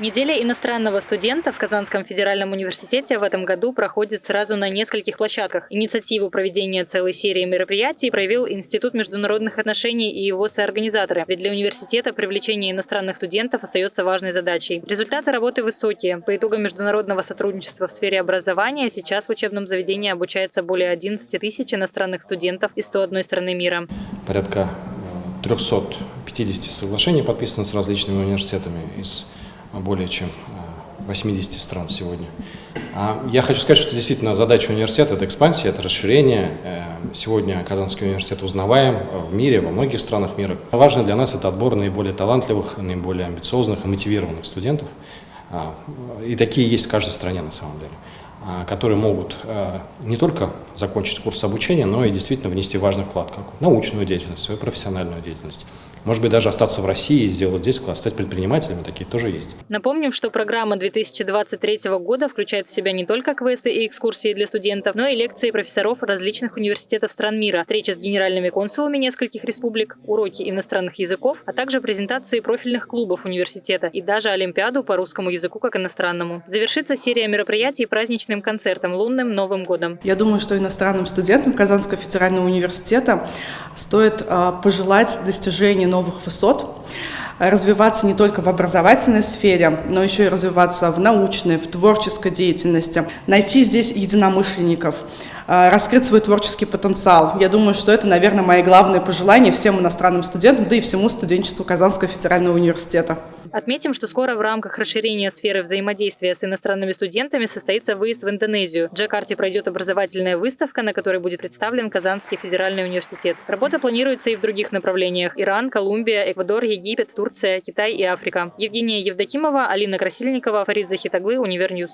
Неделя иностранного студента в Казанском федеральном университете в этом году проходит сразу на нескольких площадках. Инициативу проведения целой серии мероприятий проявил Институт международных отношений и его соорганизаторы. Ведь для университета привлечение иностранных студентов остается важной задачей. Результаты работы высокие. По итогам международного сотрудничества в сфере образования сейчас в учебном заведении обучается более 11 тысяч иностранных студентов из 101 страны мира. Порядка 350 соглашений подписано с различными университетами из более чем 80 э, стран сегодня. А я хочу сказать, что действительно задача университета – это экспансия, это расширение. Э, сегодня Казанский университет узнаваем в мире, во многих странах мира. Важно для нас – это отбор наиболее талантливых, наиболее амбициозных и мотивированных студентов. А, и такие есть в каждой стране на самом деле а, которые могут э, не только закончить курс обучения, но и действительно внести важный вклад как научную деятельность, свою профессиональную деятельность. Может быть, даже остаться в России и сделать здесь класс, стать предпринимателями, такие тоже есть. Напомним, что программа 2023 года включает в себя не только квесты и экскурсии для студентов, но и лекции профессоров различных университетов стран мира, встречи с генеральными консулами нескольких республик, уроки иностранных языков, а также презентации профильных клубов университета и даже Олимпиаду по русскому языку как иностранному. Завершится серия мероприятий праздничным концертом лунным Новым годом. Я думаю, что иностранным студентам Казанского федерального университета стоит а, пожелать достижения новых высот, развиваться не только в образовательной сфере, но еще и развиваться в научной, в творческой деятельности, найти здесь единомышленников, а, раскрыть свой творческий потенциал. Я думаю, что это, наверное, мои главные пожелания всем иностранным студентам, да и всему студенчеству Казанского федерального университета. Отметим, что скоро в рамках расширения сферы взаимодействия с иностранными студентами состоится выезд в Индонезию. В Джакарте пройдет образовательная выставка, на которой будет представлен Казанский федеральный университет. Работа планируется и в других направлениях – Иран, Колумбия, Эквадор, Египет, Турция, Китай и Африка. Евгения Евдокимова, Алина Красильникова, Фарид Захитаглы, Univer News.